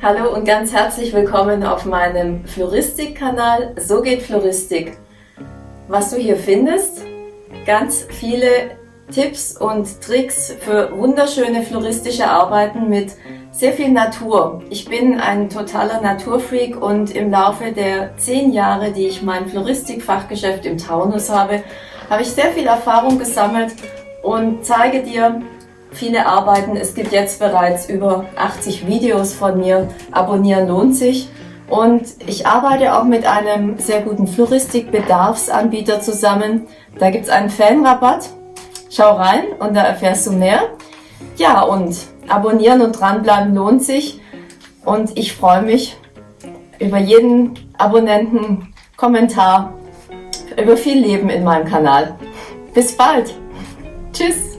Hallo und ganz herzlich willkommen auf meinem Floristik-Kanal So geht Floristik. Was du hier findest, ganz viele Tipps und Tricks für wunderschöne floristische Arbeiten mit sehr viel Natur. Ich bin ein totaler Naturfreak und im Laufe der zehn Jahre, die ich mein Floristik-Fachgeschäft im Taunus habe, habe ich sehr viel Erfahrung gesammelt und zeige dir viele Arbeiten. Es gibt jetzt bereits über 80 Videos von mir. Abonnieren lohnt sich. Und ich arbeite auch mit einem sehr guten Floristik-Bedarfsanbieter zusammen. Da gibt es einen Fanrabatt. Schau rein und da erfährst du mehr. Ja, und abonnieren und dranbleiben lohnt sich. Und ich freue mich über jeden Abonnenten, Kommentar, über viel Leben in meinem Kanal. Bis bald. Tschüss.